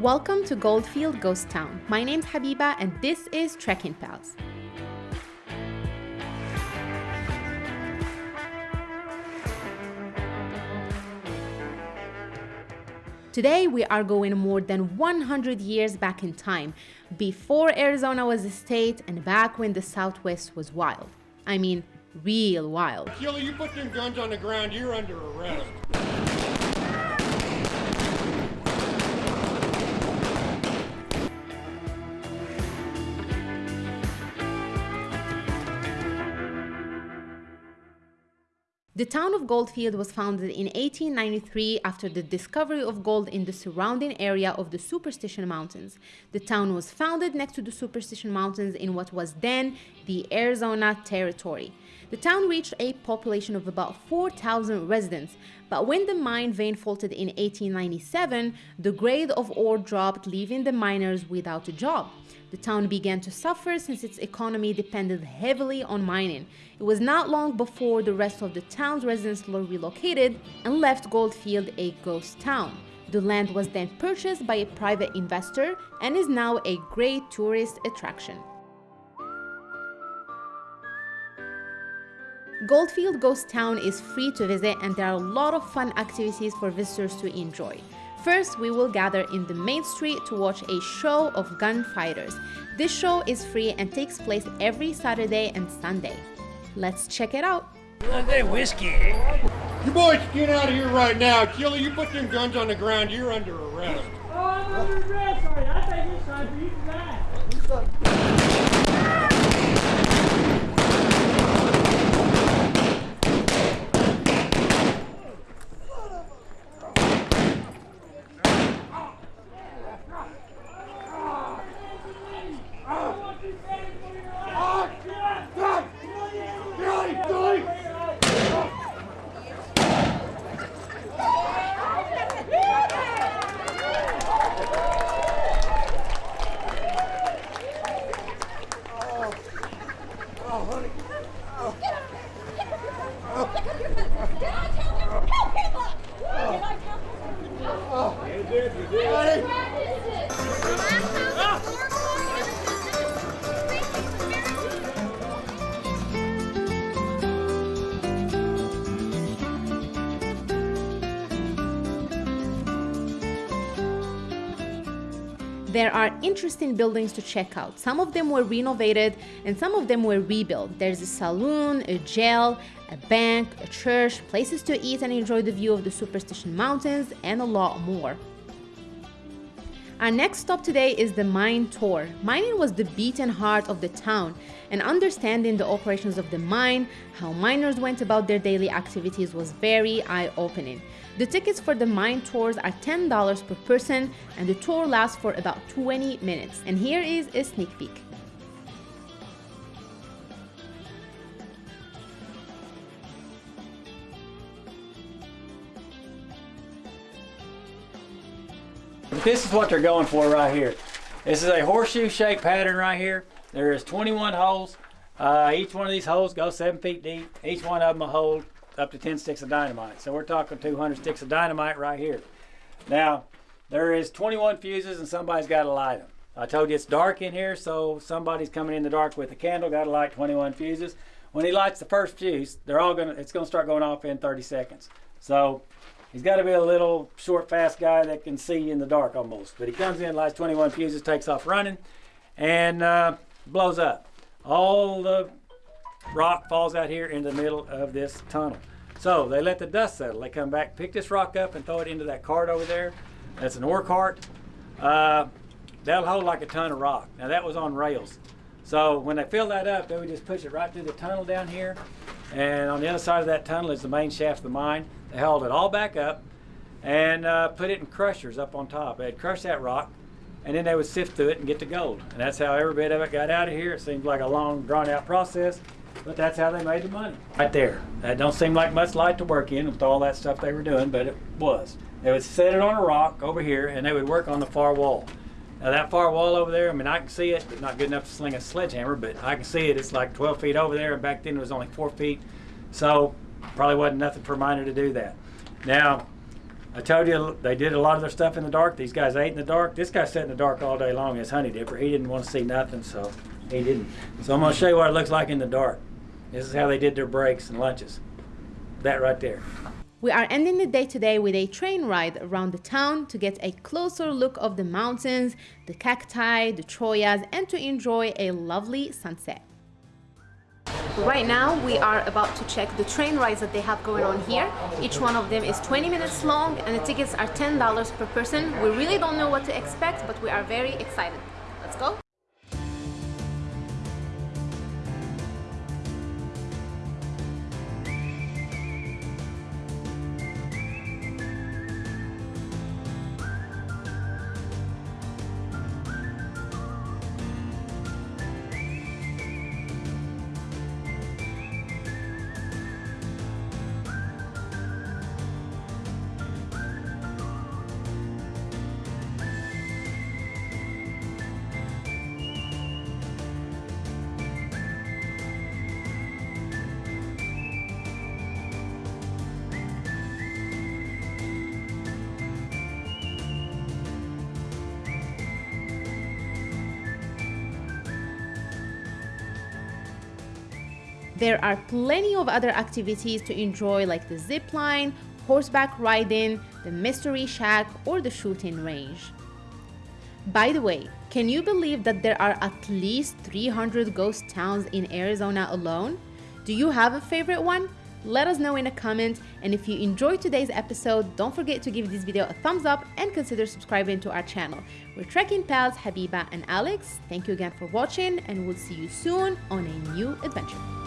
Welcome to Goldfield Ghost Town. My name's Habiba and this is Trekking Pals. Today we are going more than 100 years back in time, before Arizona was a state and back when the Southwest was wild. I mean, real wild. Keely, you put them guns on the ground, you're under arrest. The town of Goldfield was founded in 1893 after the discovery of gold in the surrounding area of the Superstition Mountains. The town was founded next to the Superstition Mountains in what was then the Arizona Territory. The town reached a population of about 4,000 residents, but when the mine vein faulted in 1897, the grade of ore dropped, leaving the miners without a job. The town began to suffer since its economy depended heavily on mining. It was not long before the rest of the town's residents were relocated and left Goldfield a ghost town. The land was then purchased by a private investor and is now a great tourist attraction. Goldfield Ghost Town is free to visit and there are a lot of fun activities for visitors to enjoy. First, we will gather in the main street to watch a show of gunfighters. This show is free and takes place every Saturday and Sunday. Let's check it out. Look at whiskey. You boys get out of here right now. Keely, you put them guns on the ground, you're under arrest. Oh, I'm under arrest. Sorry, I think it's time for you to die. There are interesting buildings to check out. Some of them were renovated and some of them were rebuilt. There's a saloon, a jail, a bank, a church, places to eat and enjoy the view of the Superstition Mountains, and a lot more. Our next stop today is the mine tour. Mining was the beating heart of the town, and understanding the operations of the mine, how miners went about their daily activities was very eye-opening. The tickets for the mine tours are $10 per person, and the tour lasts for about 20 minutes. And here is a sneak peek. This is what they're going for right here. This is a horseshoe shaped pattern right here. There is 21 holes. Uh, each one of these holes goes seven feet deep. Each one of them will hold up to 10 sticks of dynamite. So we're talking 200 sticks of dynamite right here. Now, there is 21 fuses and somebody's got to light them. I told you it's dark in here, so somebody's coming in the dark with a candle, got to light 21 fuses. When he lights the first fuse, they're all gonna, it's gonna start going off in 30 seconds. So he's got to be a little short, fast guy that can see in the dark almost. But he comes in, lights 21 fuses, takes off running, and uh, blows up. All the rock falls out here in the middle of this tunnel. So they let the dust settle. They come back, pick this rock up and throw it into that cart over there. That's an ore cart. Uh, that'll hold like a ton of rock. Now that was on rails. So when they fill that up, they would just push it right through the tunnel down here. And on the other side of that tunnel is the main shaft of the mine. They hauled it all back up and uh, put it in crushers up on top. They'd crush that rock and then they would sift through it and get the gold. And that's how every bit of it got out of here. It seems like a long, drawn out process, but that's how they made the money. Right there. That don't seem like much light to work in with all that stuff they were doing, but it was. They would set it on a rock over here and they would work on the far wall. Now that far wall over there, I mean, I can see it, but not good enough to sling a sledgehammer, but I can see it. It's like 12 feet over there, and back then it was only four feet. So probably wasn't nothing for a miner to do that. Now, I told you they did a lot of their stuff in the dark. These guys ate in the dark. This guy sat in the dark all day long as honey dipper. He didn't want to see nothing, so he didn't. So I'm going to show you what it looks like in the dark. This is how they did their breaks and lunches. That right there. We are ending the day today with a train ride around the town to get a closer look of the mountains, the cacti, the chollas, and to enjoy a lovely sunset. Right now we are about to check the train rides that they have going on here. Each one of them is 20 minutes long and the tickets are $10 per person. We really don't know what to expect, but we are very excited. Let's go. There are plenty of other activities to enjoy like the zip line, horseback riding, the mystery shack, or the shooting range. By the way, can you believe that there are at least 300 ghost towns in Arizona alone? Do you have a favorite one? Let us know in a comment and if you enjoyed today's episode, don't forget to give this video a thumbs up and consider subscribing to our channel. We're trekking pals Habiba and Alex. Thank you again for watching and we'll see you soon on a new adventure.